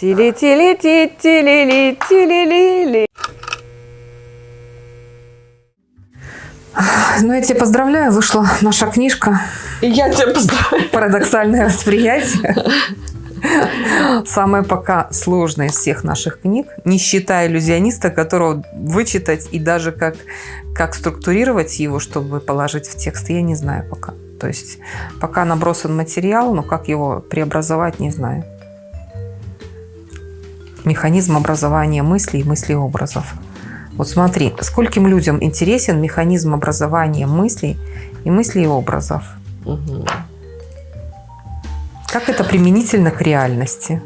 Тили-тили-ти, тили-ли, тили-ли-ли. Ну, я тебя поздравляю, вышла наша книжка И я тебя поздравляю. «Парадоксальное восприятие». Самая пока сложная из всех наших книг, не считая иллюзиониста, которого вычитать и даже как, как структурировать его, чтобы положить в текст, я не знаю пока. То есть пока набросан материал, но как его преобразовать, не знаю. Механизм образования мыслей и мыслеобразов. Вот смотри, скольким людям интересен механизм образования мыслей и мыслеобразов. Мгм. Как это применительно к реальности?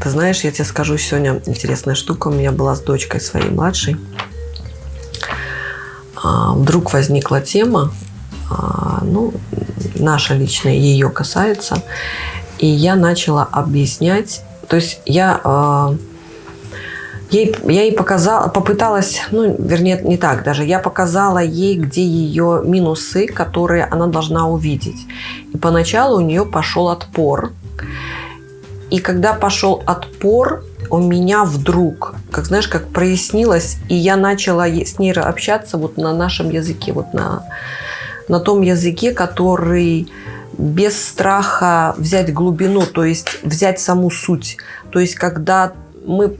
Ты знаешь, я тебе скажу сегодня интересная штука. У меня была с дочкой своей младшей. А, Вдруг возникла тема, а, ну, наша личная, ее касается. И я начала объяснять, то есть я а, ей, я ей показала, попыталась, ну, вернее, не так даже, я показала ей, где ее минусы, которые она должна увидеть. И поначалу у нее пошел отпор. И когда пошел отпор, у меня вдруг, как знаешь, как прояснилось, и я начала с ней общаться вот на нашем языке, вот на, на том языке, который без страха взять глубину, то есть взять саму суть. То есть когда мы,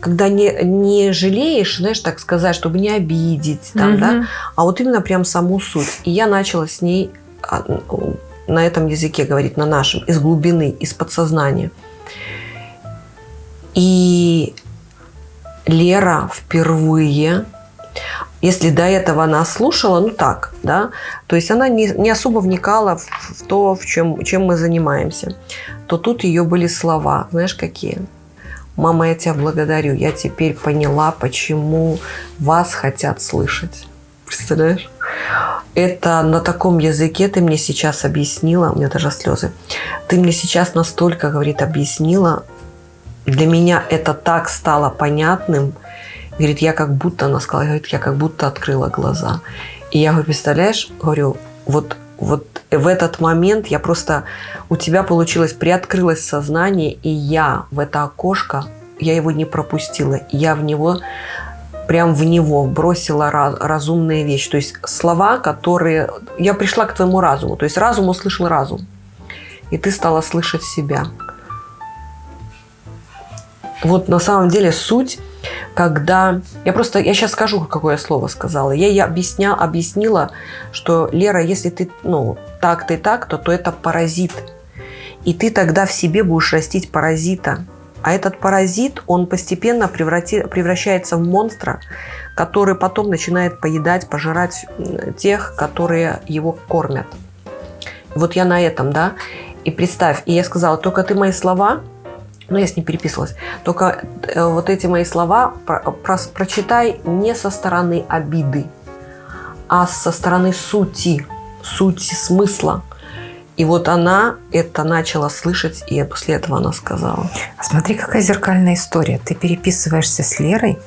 когда не, не жалеешь, знаешь, так сказать, чтобы не обидеть, там, да, Мгм. а вот именно прям саму суть. И я начала с ней а, на этом языке говорить, на нашем, из глубины, из подсознания. И Лера впервые, если до этого она слушала, ну так, да, то есть она не, не особо вникала в, в то, в чем, чем мы занимаемся, то тут ее были слова, знаешь, какие? Мама, я тебя благодарю, я теперь поняла, почему вас хотят слышать. Представляешь? Это на таком языке ты мне сейчас объяснила, у меня даже слезы. Ты мне сейчас настолько, говорит, объяснила, для меня это так стало понятным. Говорит, я как будто, она сказала, говорит, я как будто открыла глаза. И я говорю, представляешь, говорю, вот, вот в этот момент я просто, у тебя получилось, приоткрылось сознание, и я в это окошко, я его не пропустила, я в него прям в него бросила ра- разумные вещи. То есть слова, которые... Я пришла к твоему разуму. То есть разум услышал разум. И ты стала слышать себя. Вот на самом деле суть, когда... Я просто... Я сейчас скажу, какое слово сказала. Я ей объясня, объяснила, что, Лера, если ты, ну, так-то и так-то, то это паразит. И ты тогда в себе будешь растить паразита. А этот паразит, он постепенно преврати- превращается в монстра, который потом начинает поедать, пожирать тех, которые его кормят. Вот я на этом, да. И представь, и я сказала, только ты мои слова, ну, я с ней переписывалась, только э, вот эти мои слова про- прос- прочитай не со стороны обиды, а со стороны сути, сути смысла. И вот она это начала слышать, и после этого она сказала. А Смотри, какая зеркальная история. Ты переписываешься с Лерой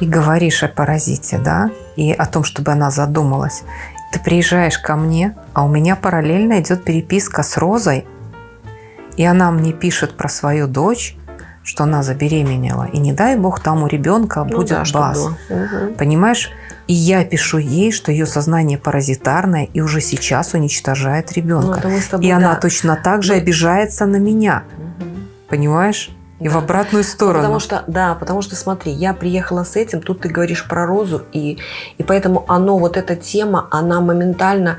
и говоришь о паразите, да, и о том, чтобы она задумалась. Ты приезжаешь ко мне, а у меня параллельно идет переписка с Розой, и она мне пишет про свою дочь, что она забеременела. И не дай бог там у ребенка Ну будет да, бас. Мгм. Понимаешь? И я пишу ей, что ее сознание паразитарное и уже сейчас уничтожает Ну, ребенка. с тобой, и она да. точно так же Мы- обижается на меня. Мгм. Понимаешь? И в Да. обратную сторону. Потому что, да, потому что смотри, я приехала с этим, тут ты говоришь про розу, и, и поэтому оно, вот эта тема, она моментально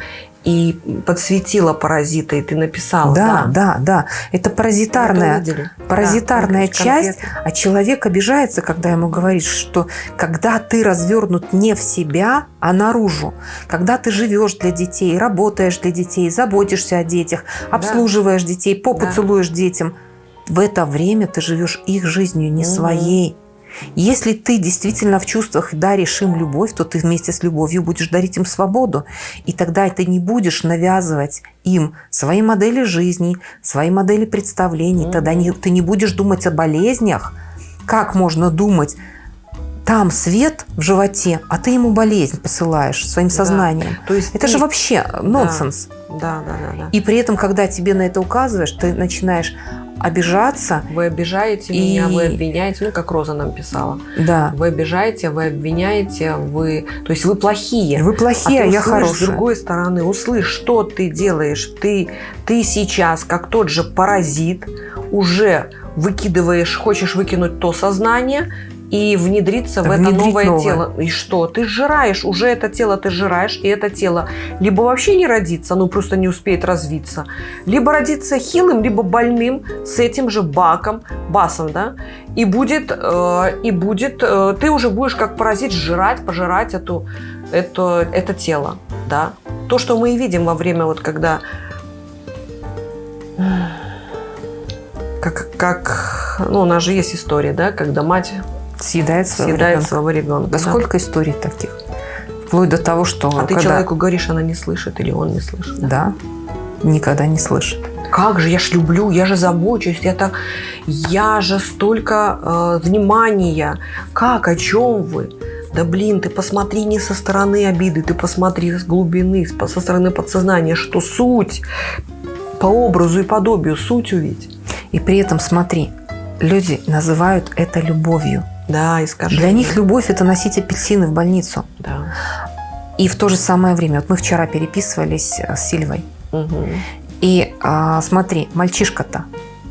и подсветила паразита, и ты написала. да, да, да. Это Мы паразитарная, это паразитарная Да, часть, конкретно. а человек обижается, когда ему говоришь, что когда ты развернут не в себя, а наружу, когда ты живешь для детей, работаешь для детей, заботишься о детях, обслуживаешь детей, попу Да. целуешь детям, в это время ты живешь их жизнью, не Мгм. своей. Если ты действительно в чувствах даришь им любовь, то ты вместе с любовью будешь дарить им свободу. И тогда ты не будешь навязывать им свои модели жизни, свои модели представлений. Тогда не- ты не будешь думать о болезнях. Как можно думать, там свет в животе, а ты ему болезнь посылаешь своим Да. сознанием. То есть Это ты- же вообще нонсенс. Да, да, да, да. И при этом, когда тебе на это указываешь, ты начинаешь обижаться. Вы обижаете И- меня, вы обвиняете, ну, как Роза нам писала. Да. Вы обижаете, вы обвиняете, вы... То есть вы плохие. Вы плохие, а, ты я услышь хорошая. с другой стороны, услышь, что ты делаешь. Ты, ты сейчас, как тот же паразит, уже выкидываешь, хочешь выкинуть то сознание и внедриться в это новое, новое. тело. И что? Ты сжираешь, уже это тело ты сжираешь, и это тело либо вообще не родится, ну просто не успеет развиться, либо родится хилым, либо больным с этим же баком, басом, да, и будет, э, и будет, э, ты уже будешь как паразит жрать, пожирать эту, это, это тело, да. То, что мы и видим во время, вот когда как, как, ну, у нас же есть история, да, когда мать Съедает своего съедает ребенка. своего ребенка. Да сколько историй таких? Вплоть до того, что А ты когда- человеку говоришь, она не слышит или он не слышит. Да, никогда не слышит. Как же, я ж люблю, я же забочусь, я так, я же столько э, внимания. Как, о чем вы? Да блин, ты посмотри не со стороны обиды, ты посмотри с глубины, со стороны подсознания, что суть по образу и подобию, суть увидеть. И при этом, смотри, люди называют это любовью. Да, и скажи. Для них любовь – это носить апельсины в больницу. Да. И в то же самое время, вот мы вчера переписывались э, с Сильвой, Мгм. и а, смотри, мальчишка-то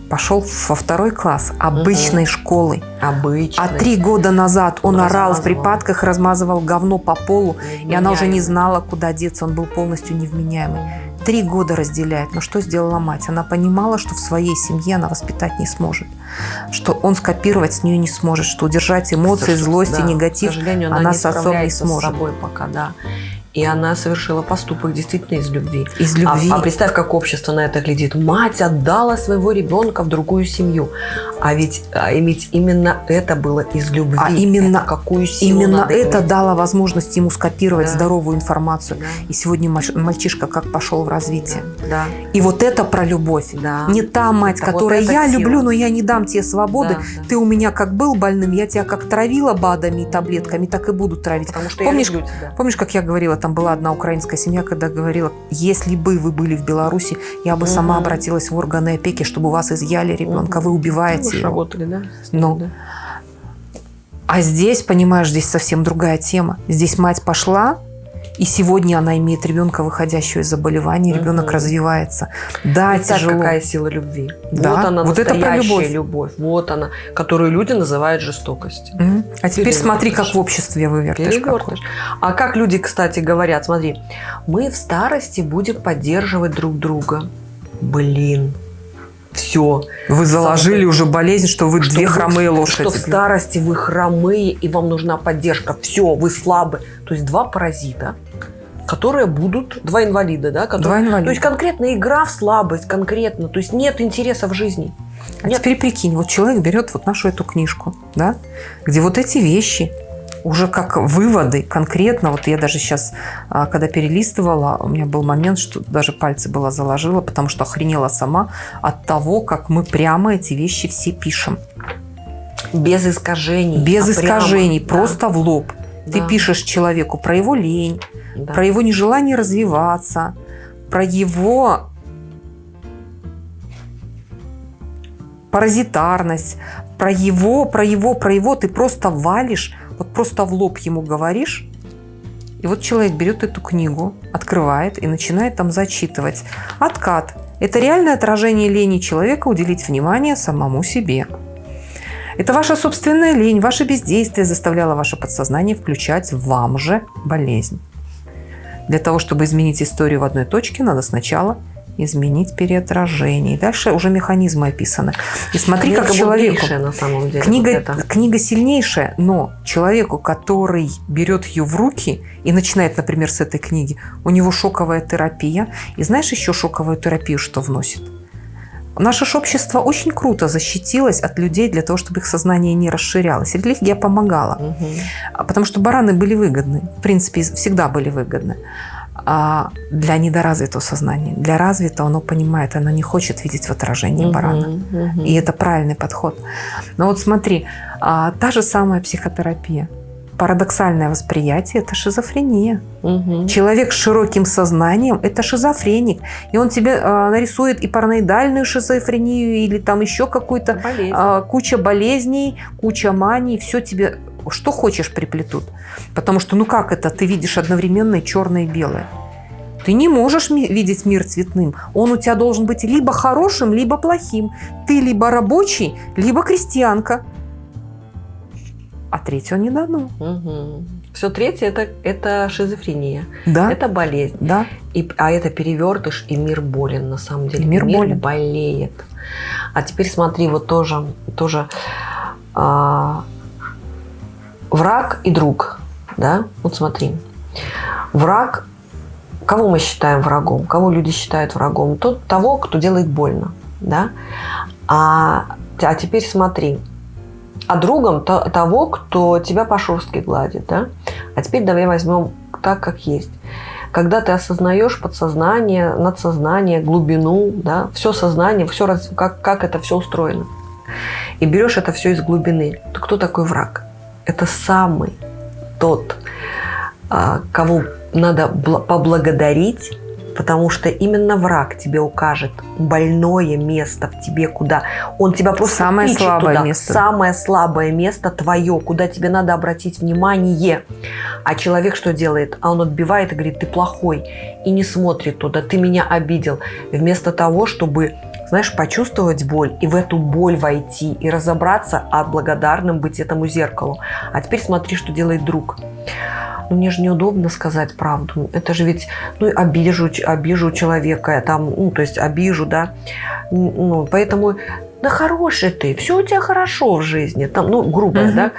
пошел во второй класс обычной школы, Обычно. а три года назад он орал в Размазывал. припадках, размазывал говно по полу, и она уже не знала, куда деться, он был полностью невменяемый. Три года разделяет. Но что сделала мать? Она понимала, что в своей семье она воспитать не сможет. Что он скопировать с нее не сможет. Что удержать эмоции, злость и да, негатив К сожалению, она, она не с отцом не сможет. с собой пока, да. И она совершила поступок действительно из любви. из А- любви. А, представь, как общество на это глядит. Мать отдала своего ребенка в другую семью. А ведь, а ведь именно это было из любви. А именно- Это какую силу Именно это иметь. дало возможность ему скопировать Да. здоровую информацию. Да, И сегодня мальч- мальчишка как пошел в развитие. да, И вот это про любовь. да. Не та мать, Это вот которая эта я сила. люблю, но я не дам тебе свободы. Да, да. Ты у меня как был больным, я тебя как травила БАДами и таблетками, так и буду травить. Потому что Помнишь, я люблю тебя. Помнишь, как я говорила, там была одна украинская семья, когда говорила, если бы вы были в Беларуси, я бы сама Мгм. обратилась в органы опеки, чтобы вас изъяли ребенка, вы Вы убиваете его. работали, да? Ну. да? А здесь, понимаешь, здесь совсем другая тема. Здесь мать пошла, и сегодня она имеет ребенка, выходящего из заболевания, ребенок развивается. Да, Представь, тяжело. какая сила любви. Да, Вот она, вот это про любовь. любовь. Вот она, которую люди называют жестокостью. Мгм. А теперь смотри, как в обществе вывертыш какой. А как люди, кстати, говорят, смотри, мы в старости будем поддерживать друг друга. Блин, все. Вы заложили уже болезнь, что вы две хромые Что лошади. в старости вы хромые, и вам нужна поддержка. Все, вы слабы. То есть два паразита, которые будут, два инвалида, да? Которые, Два инвалида. То есть конкретно игра в слабость, конкретно. То есть нет интереса в жизни. А Нет. теперь прикинь, вот человек берет вот нашу эту книжку, да, где вот эти вещи уже как выводы конкретно, вот я даже сейчас, а, когда перелистывала, у меня был момент, что даже пальцы было заложила, потому что охренела сама от того, как мы прямо эти вещи все пишем. Без искажений. Без а прямо. искажений, Да, просто в лоб. Ты да, пишешь человеку про его лень, да. про его нежелание развиваться, про его паразитарность, про его, про его, про его, ты просто валишь, вот просто в лоб ему говоришь, и вот человек берет эту книгу, открывает и начинает там зачитывать. Откат. Это реальное отражение лени человека уделить внимание самому себе. Это ваша собственная лень, ваше бездействие заставляло ваше подсознание включать вам же болезнь. Для того, чтобы изменить историю в одной точке, надо сначала изменить переотражение. И дальше уже механизмы описаны. И смотри, Книга как человеку... мудрейшая на самом деле. Книга, вот это. книга сильнейшая, но человеку, который берет ее в руки и начинает, например, с этой книги, у него шоковая терапия. И знаешь еще шоковую терапию, что вносит? Наше общество очень круто защитилось от людей для того, чтобы их сознание не расширялось. Религия помогала. А Потому что бараны были выгодны. В принципе, всегда были выгодны. А для недоразвитого сознания. Для развитого оно понимает, оно не хочет видеть в отражении барана. Мгм, мгм. И это правильный подход. Но вот смотри, а, та же самая психотерапия. Парадоксальное восприятие – это шизофрения. Мгм. Человек с широким сознанием – это шизофреник. И он тебе а, нарисует и параноидальную шизофрению, или там еще какую-то а, куча болезней, куча маний, все тебе что хочешь приплетут. Потому что, ну как это, ты видишь одновременно и черное и белое. Ты не можешь ми- видеть мир цветным. Он у тебя должен быть либо хорошим, либо плохим. Ты либо рабочий, либо крестьянка. А третьего не дано. Все третье это, это шизофрения. Да, Это болезнь. да. И, а это перевертыш, и мир болен на самом деле. И мир болен. болеет. А теперь смотри, вот тоже, тоже а, враг и друг. Да? Вот смотри. Враг, кого мы считаем врагом? Кого люди считают врагом? Тот, того, кто делает больно. Да? А, а теперь смотри. А другом то- того, кто тебя по шерстке гладит. Да? А теперь давай возьмем так, как есть когда ты осознаешь подсознание, надсознание, глубину, да, все сознание, все как, как это все устроено, и берешь это все из глубины, то кто такой враг? Это самый тот, а, кого надо бла- поблагодарить, потому что именно враг тебе укажет больное место в тебе, куда он тебя просто Самое слабое туда. место. Самое слабое место твое, куда тебе надо обратить внимание. А человек что делает? А он отбивает и говорит, ты плохой. И не смотрит туда, ты меня обидел. Вместо того, чтобы, знаешь, почувствовать боль и в эту боль войти и разобраться, а благодарным быть этому зеркалу. А теперь смотри, что делает друг. Ну, мне же неудобно сказать правду. Это же ведь, ну, обижу, обижу человека, там, ну, то есть обижу, да. Ну, поэтому, да хороший ты, все у тебя хорошо в жизни, там, ну, грубое, Мгм. да.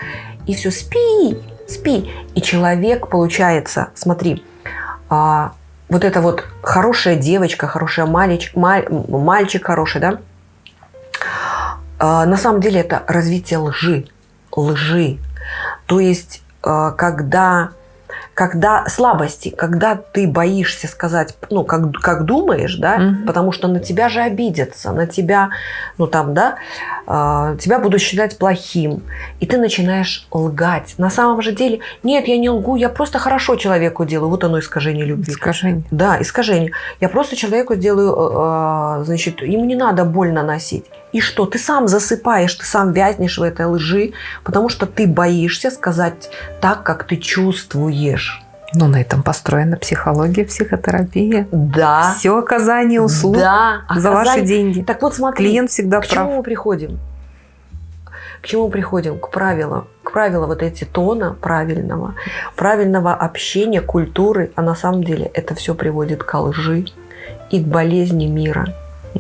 И все, спи, спи. И человек, получается, смотри, а, вот эта вот хорошая девочка, хорошая мальчик, мальчик хороший, да, а, на самом деле это развитие лжи, лжи. То есть, а, когда, когда слабости, когда ты боишься сказать, ну, как, как думаешь, да, Мгм. потому что на тебя же обидятся, на тебя, ну, там, да, а, тебя будут считать плохим, и ты начинаешь лгать. На самом же деле, нет, я не лгу, я просто хорошо человеку делаю. Вот оно искажение любви. Искажение. Да, искажение. Я просто человеку делаю, э, э, значит, ему не надо боль наносить. И что? Ты сам засыпаешь, ты сам вязнешь в этой лжи, потому что ты боишься сказать так, как ты чувствуешь. Ну, на этом построена психология, психотерапия. Да. Все оказание услуг Да. за ваши Оказание- деньги. Так вот смотри. Клиент всегда К чему прав. мы приходим? К чему мы приходим? К правилам. К правилам вот эти тона правильного, правильного общения, культуры. А на самом деле это все приводит к лжи и к болезни мира.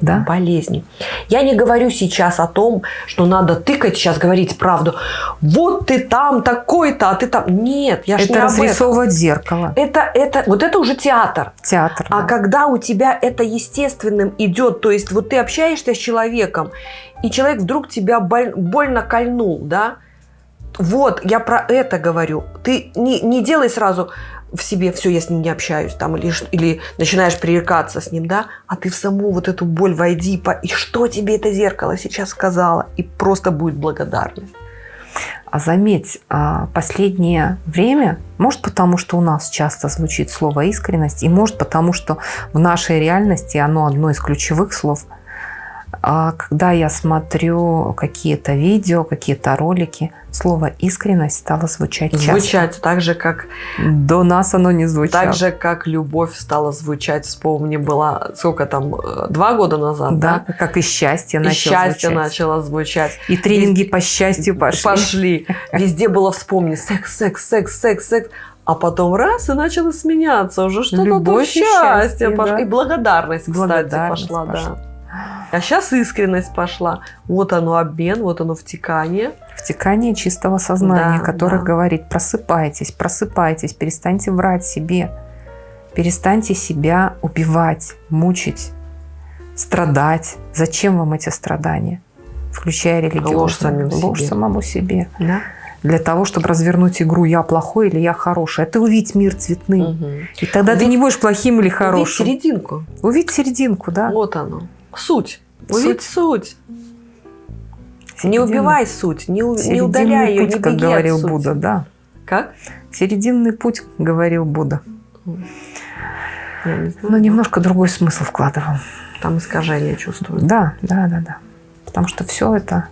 Да? болезни. Я не говорю сейчас о том, что надо тыкать сейчас, говорить правду. Вот ты там такой-то, а ты там... Нет, я Это не об этом. разрисовывать зеркало. Это, это, вот это уже театр. Театр. А да. когда у тебя это естественным идет, то есть вот ты общаешься с человеком, и человек вдруг тебя боль- больно кольнул, да? Вот, я про это говорю. Ты не, не делай сразу в себе все, я с ним не общаюсь, там, или, или начинаешь пререкаться с ним, да, а ты в саму вот эту боль войди, по- и что тебе это зеркало сейчас сказала, и просто будет благодарность. А заметь, а, последнее время, может потому, что у нас часто звучит слово искренность, и может потому, что в нашей реальности оно одно из ключевых слов. А Когда я смотрю какие-то видео, какие-то ролики, слово искренность стало звучать часто. Звучать так же, как До нас оно не звучало. Так же, как любовь стала звучать, вспомни, была, сколько там, э, два года назад, Да, да? как и счастье И начало счастье звучать. начало звучать. И тренинги по счастью пошли. Пошли. Везде было вспомни секс, секс, секс, секс, секс. А потом раз и начало сменяться уже что-то то и счастье счастье, пошло. да. И благодарность, кстати, Благодарность пошла, пошла. да. А сейчас искренность пошла. Вот оно обмен, вот оно втекание. Втекание чистого сознания, Да, которое да. говорит, просыпайтесь, просыпайтесь, перестаньте врать себе, перестаньте себя убивать, мучить, страдать. Зачем вам эти страдания? Включая религиозную. Ложь самим Ложь себе. самому себе. Да? Для того, чтобы развернуть игру «я плохой» или «я хороший». А ты увидь мир цветным. Мгм. И тогда ты Увидь- не будешь плохим или Увидь хорошим. серединку. Увидь серединку, да. Вот оно. Суть. Увидь суть. Не Середину. убивай суть, не, у- не удаляй ее, путь, не как говорил сути. Будда, да. Как? Серединный путь, говорил Будда. Не. Но немножко другой смысл вкладывал. Там искажение чувствую. Да, да, да, да. Потому что все это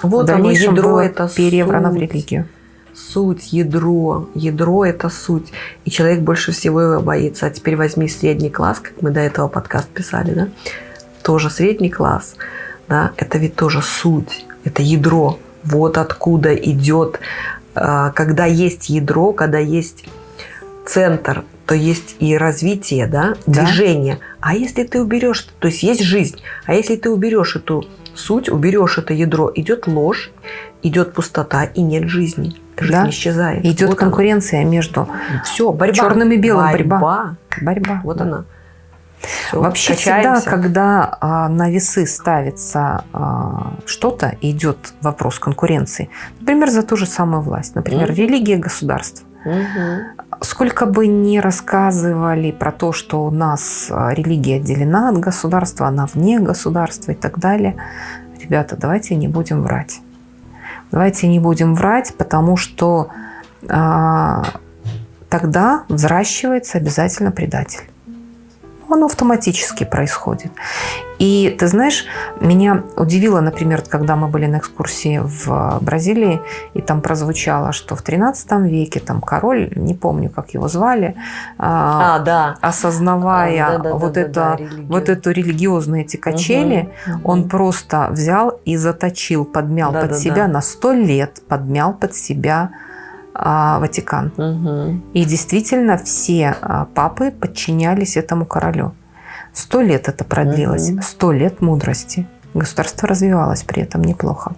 в Вот оно, дальнейшем ядро было это переврано в суть. религию. Суть, ядро. Ядро – это суть. И человек больше всего его боится. А теперь возьми средний класс, как мы до этого подкаст писали, да? Тоже средний класс, да? Это ведь тоже суть, это ядро. Вот откуда идет, а, когда есть ядро, когда есть центр, то есть и развитие, да, Да. движение. А если ты уберешь, то есть есть жизнь, а если ты уберешь эту суть, уберешь это ядро, идет ложь, идет пустота и нет жизни. Жизнь Да. исчезает. Идет Вот она. конкуренция между Все, борьба. Черным и белым борьба. борьба. борьба. Вот Да. она. Всё, Вообще качаемся. всегда, когда а, на весы ставится а, что-то, и идет вопрос конкуренции. Например, за ту же самую власть. Например, Мгм. религия, государство. Мгм. Сколько бы ни рассказывали про то, что у нас а, религия отделена от государства, она вне государства и так далее, ребята, давайте не будем врать. Давайте не будем врать, потому что а, тогда взращивается обязательно предатель. Оно автоматически происходит. И ты знаешь, меня удивило, например, когда мы были на экскурсии в Бразилии, и там прозвучало, что в 13 веке там король, не помню, как его звали, а, А, да. осознавая Да-да-да-да-да, вот, это, религию. вот эту религиозные эти качели, Мгм. он просто взял и заточил, подмял под Да-да-да. себя на 100 лет, подмял под себя а, Ватикан. Мгм. И действительно все а, папы подчинялись этому королю. Сто лет это продлилось, сто лет мудрости. Государство развивалось при этом неплохо.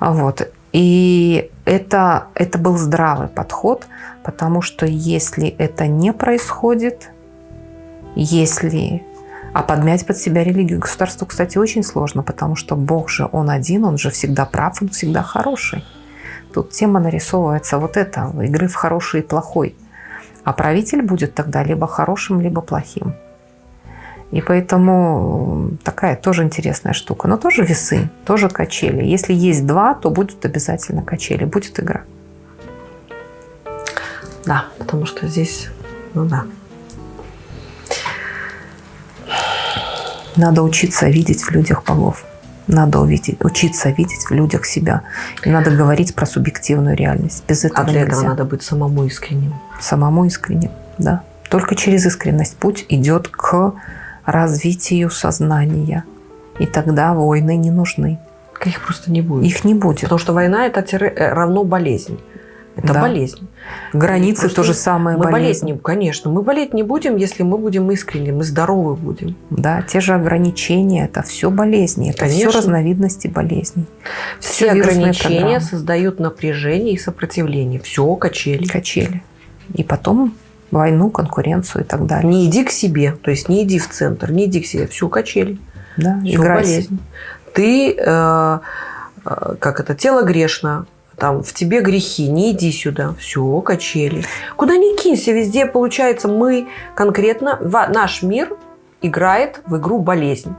А Вот. И это, это был здравый подход, потому что если это не происходит, если... А подмять под себя религию государству, кстати, очень сложно, потому что Бог же, Он один, Он же всегда прав, Он всегда хороший. Тут тема нарисовывается вот это, игры в хороший и плохой. А правитель будет тогда либо хорошим, либо плохим. И поэтому такая тоже интересная штука. Но тоже весы, тоже качели. Если есть два, то будут обязательно качели, будет игра. Да, потому что здесь, ну да. Надо учиться видеть в людях богов. Надо увидеть, учиться видеть в людях себя. И надо говорить про субъективную реальность. Без этого А для этого нельзя. надо быть самому искренним. Самому искренним. Да. Только через искренность путь идет к развитию сознания. И тогда войны не нужны. Их просто не будет. Их не будет. Потому что война это тире- э, равно болезнь. Это Да. болезнь. Границы то же самое Мы болеть болезнь. не, конечно, мы болеть не будем, если мы будем искренни, мы здоровы будем. Да, те же ограничения, это все болезни, это все Конечно. разновидности болезней. Все вирусные ограничения программы. создают напряжение и сопротивление. Все качели. Качели. И потом войну, конкуренцию и так далее. Не иди к себе, то есть не иди в центр, не иди к себе, все качели. Да, Все болезнь. Ты, э, э, как это, тело грешно, там в тебе грехи, не иди сюда, все качели. Куда ни кинься, везде получается мы конкретно, наш мир играет в игру болезнь.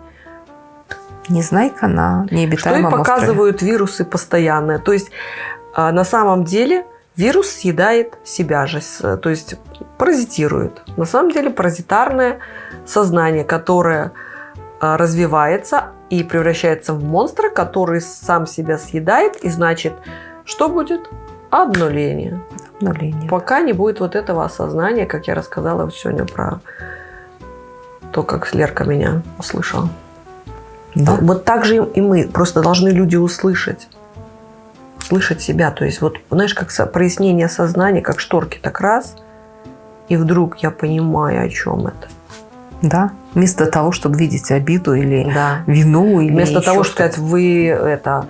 Незнайка на Что и необитаемом острове. показывают вирусы постоянно. То есть а, на самом деле вирус съедает себя же, то есть паразитирует. На самом деле паразитарное сознание, которое а, развивается и превращается в монстра, который сам себя съедает, и значит, что будет? Обнуление. Обнуление. Пока не будет вот этого осознания, как я рассказала вот сегодня про то, как Лерка меня услышала. Да. Вот так же и мы. Просто должны люди услышать. Слышать себя. То есть вот, знаешь, как прояснение сознания, как шторки, так раз, и вдруг я понимаю, о чем это. да. Вместо того, чтобы видеть обиду или Да. вину, или Вместо того, чтобы сказать, вы это,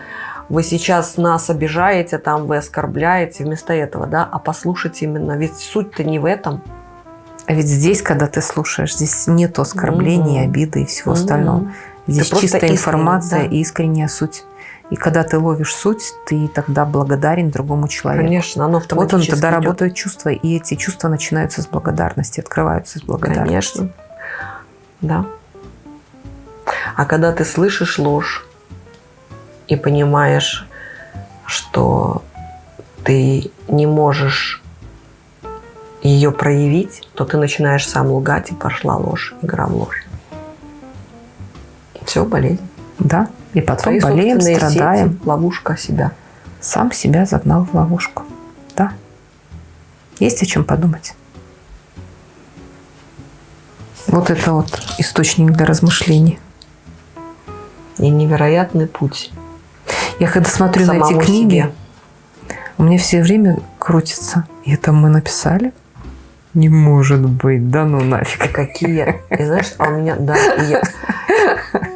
вы сейчас нас обижаете, там, вы оскорбляете, вместо этого, да, а послушать именно, ведь суть-то не в этом. А ведь здесь, когда ты слушаешь, здесь нет оскорблений, Мгм. обиды и всего Мгм. остального. Здесь просто чистая информация да. и искренняя суть. И когда ты ловишь суть, ты тогда благодарен другому человеку. Конечно, оно Вот он автоматически тогда идет. работают чувства, и эти чувства начинаются с благодарности, открываются с благодарности. Конечно. Да. А когда ты слышишь ложь и понимаешь, что ты не можешь ее проявить, то ты начинаешь сам лгать, и пошла ложь, игра в ложь. Все, болезнь. Да. И потом Твои болеем, страдаем. сети, ловушка себя. Сам себя загнал в ловушку. Да. Есть о чем подумать. Вот это вот источник для размышлений. И невероятный путь. Я когда смотрю на эти книги, себе. у меня все время крутится. И это мы написали? Не может быть, да ну И нафиг. какие, и знаешь, а у меня, да, и, я-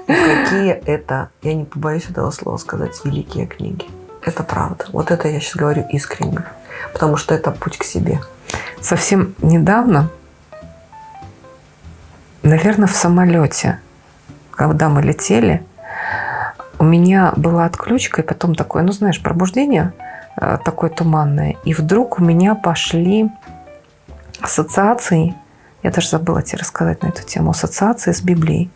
и какие это, я не побоюсь этого слова сказать, великие книги. Это правда. Вот это я сейчас говорю искренне. Потому что это путь к себе. Совсем недавно, наверное, в самолете, когда мы летели, у меня была отключка, и потом такое, ну знаешь, пробуждение э, такое туманное. И вдруг у меня пошли ассоциации, я даже забыла тебе рассказать на эту тему, ассоциации с Библией.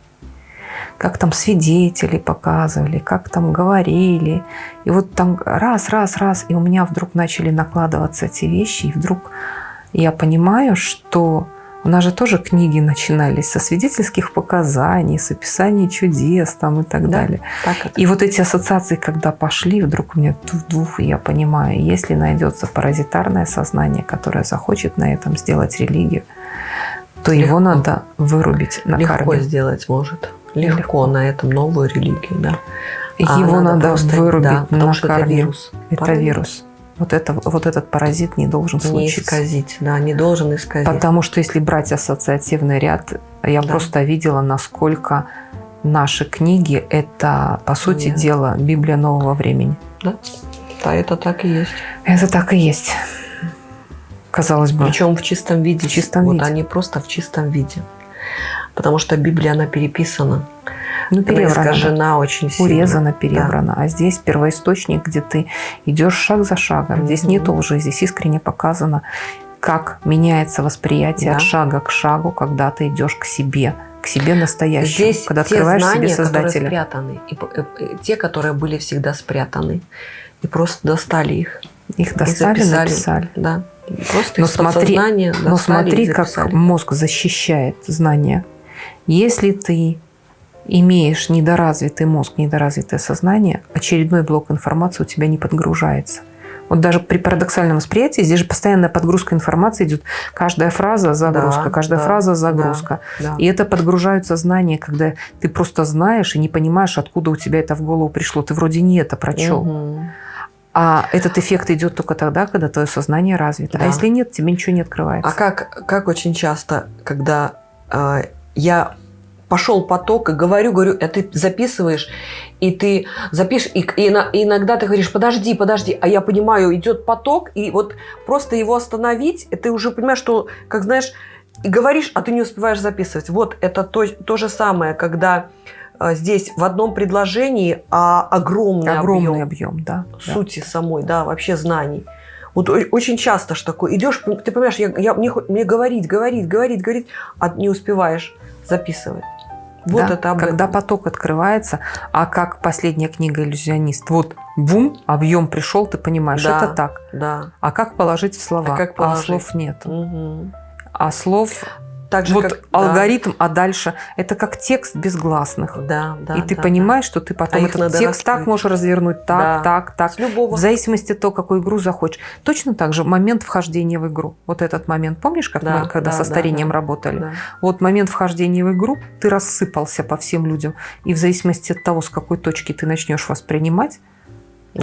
Как там свидетели показывали, как там говорили. И вот там раз, раз, раз, и у меня вдруг начали накладываться эти вещи, и вдруг я понимаю, что у нас же тоже книги начинались со свидетельских показаний, с описаний чудес там и так Да. далее. Так это. И вот эти ассоциации, когда пошли, вдруг у меня и я понимаю, если найдется паразитарное сознание, которое захочет на этом сделать религию, то Легко. его надо вырубить на Легко корне. сделать может. Легко, Легко. на этом новую религию, да. А Его надо, просто- вырубить да, потому на что это вирус. Это Правильно? вирус. Вот, это, вот этот паразит не должен Не случиться. исказить, да, не должен исказить. Потому что если брать ассоциативный ряд, я Да. просто видела, насколько наши книги – это, по сути Да. дела, Библия нового времени. Да, да, это так и есть. Это так и есть. Казалось бы. Причем в чистом виде. В чистом вот виде. они просто в чистом виде. Потому что Библия, она переписана. Ну, переврана. да. искажена очень сильно. Урезана, перебрана. А здесь первоисточник, где ты идешь шаг за шагом. Здесь Мгм. нет лжи, здесь искренне показано, как меняется восприятие Да. от шага к шагу, когда ты идешь к себе, к себе настоящему. Здесь когда открываешь знания, себе которые Создателя. спрятаны, и, п- э, э, те, которые были всегда спрятаны, и просто достали их. Их и достали, записали. написали. Да. Просто Но смотри- Но и смотри, как мозг защищает знания. Если ты имеешь недоразвитый мозг, недоразвитое сознание, очередной блок информации у тебя не подгружается. Вот даже при парадоксальном восприятии здесь же постоянная подгрузка информации идет. Каждая фраза загрузка, Да, каждая да, фраза загрузка. Да. И это подгружаются знания, когда ты просто знаешь и не понимаешь, откуда у тебя это в голову пришло. Ты вроде не это прочел. Мгм. А этот эффект идет только тогда, когда твое сознание развито. Да. А если нет, тебе ничего не открывается. А как, как очень часто, когда э, я пошел поток и говорю, говорю, а ты записываешь, и ты запишешь, и, и и иногда ты говоришь, подожди, подожди, а я понимаю, идет поток, и вот просто его остановить, ты уже понимаешь, что, как знаешь, и говоришь, а ты не успеваешь записывать. Вот это то, то же самое, когда э, здесь в одном предложении а огромный, Огромный объем объем, да. да. сути самой, да, вообще знаний. Вот очень часто ж такое. Идешь, ты понимаешь, я, я- мне, мне говорить, говорить, говорить, говорить, а не успеваешь записывать. Вот Да, это об когда этом. поток открывается, а как последняя книга «Иллюзионист», вот бум, объем пришел, ты понимаешь, Да. это так. Да. А как положить в слова? А как положить? слов нет. Мгм. А слов, Так же, вот как- да. алгоритм, а дальше это как текст без гласных. Да, да. И ты да, понимаешь, что ты потом А этот текст так раскрыть. можешь развернуть, так, Да. так, да. так. С любого. В зависимости от того, какую игру захочешь. Точно так же момент вхождения в игру. Вот этот момент, помнишь, как Да, мы когда да, со да, старением да. работали? Да. Вот момент вхождения в игру, ты рассыпался по всем людям. И в зависимости от того, с какой точки ты начнешь воспринимать,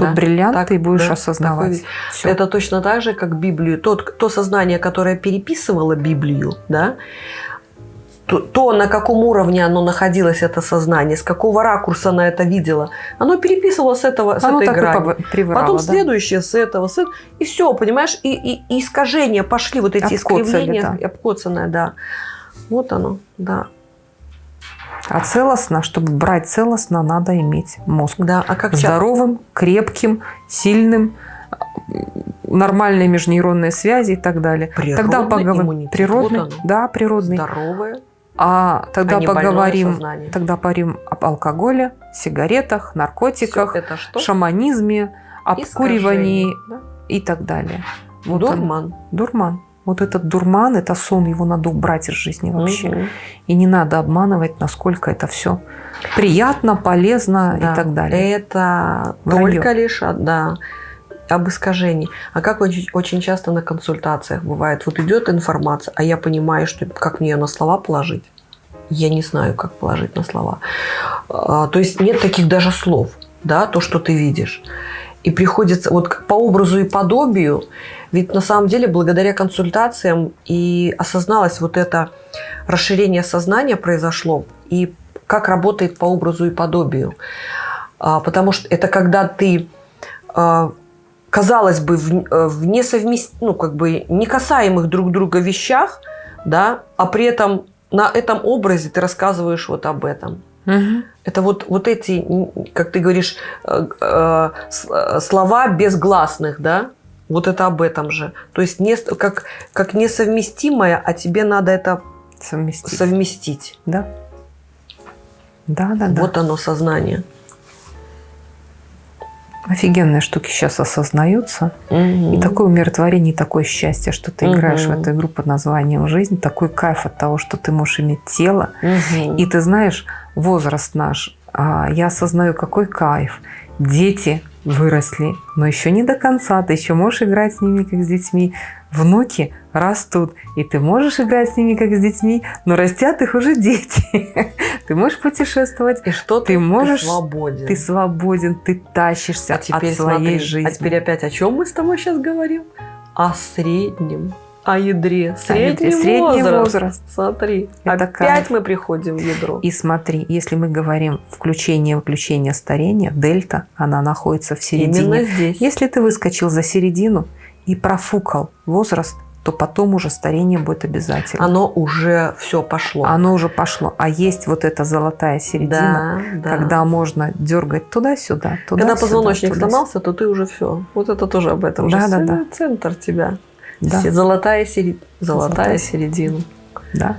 Да. бриллиант Так, ты будешь да, такой осознавать. вид. Всё. Это точно так же, как Библию. Тот, то сознание, которое переписывало Библию, да, то, то, на каком уровне оно находилось, это сознание, с какого ракурса она это видела, оно переписывало с, этого, с Оно этой и грани. Потом да. следующее с этого, с этого. И все, понимаешь? И, и- и искажения пошли, вот эти Обкоцали, искривления, да. и обкоцанное, да. Вот оно, да. А целостно, чтобы брать целостно, надо иметь мозг. Да, а как? Здоровым, крепким, сильным, нормальные межнейронные связи и так далее. Природный тогда поговорим. Природный, Вот да, природный. Здоровое, А тогда а поговорим, тогда поговорим об алкоголе, сигаретах, наркотиках, шаманизме, обкуривании, Искажение, да. и так далее. Вот он- Дурман. Вот этот дурман, это сон, его надо убрать из жизни вообще. Мгм. И не надо обманывать, насколько это все приятно, полезно Да. и так далее. Это Вранье. только лишь да, об искажении. А как очень, очень часто на консультациях бывает, вот идет информация, а я понимаю, что как мне ее на слова положить. Я не знаю, как положить на слова. А, То есть нет таких даже слов, да, то, что ты видишь. И приходится вот по образу и подобию, ведь на самом деле благодаря консультациям и осозналось вот это расширение сознания произошло, и как работает по образу и подобию. А, Потому что это когда ты, а, казалось бы, в, э, в несовмест... ну, как бы не касаемых друг друга вещах, да, а при этом на этом образе ты рассказываешь вот об этом. Мгм. Это вот, вот эти, как ты говоришь, э, э, слова безгласных, да? Вот это об этом же. То есть не, как, как несовместимое, а тебе надо это Совместить. совместить. Да. Да, да, да. Вот оно сознание. Офигенные штуки сейчас осознаются. И такое умиротворение, и такое счастье, что ты играешь в эту игру под названием «Жизнь». Такой кайф от того, что ты можешь иметь тело. Мгм. И ты знаешь, возраст наш, а, я осознаю, какой кайф. Дети выросли, но еще не до конца. Ты еще можешь играть с ними, как с детьми. Внуки растут, и ты можешь играть с ними, как с детьми, но растят их уже дети. Ты можешь путешествовать, И что ты можешь- Ты свободен. ты свободен, ты тащишься а теперь от своей смотри, жизни. А теперь опять о чем мы с тобой сейчас говорим? О среднем. О ядре. ядре. Средний, Средний возраст. возраст. Смотри. Это опять кайф. мы приходим в ядро. И смотри, если мы говорим включение-выключение старения, дельта, она находится в середине. Именно здесь. Если ты выскочил за середину и профукал возраст, то потом уже старение будет обязательно. Оно уже все пошло. Оно уже пошло. А есть вот эта золотая середина, да, да. когда можно дергать туда-сюда, туда Когда позвоночник сломался, то ты уже все. Вот это тоже об этом. же. Да, да, да. Центр тебя. Да, Золотая, Золотая Золотая середина. да.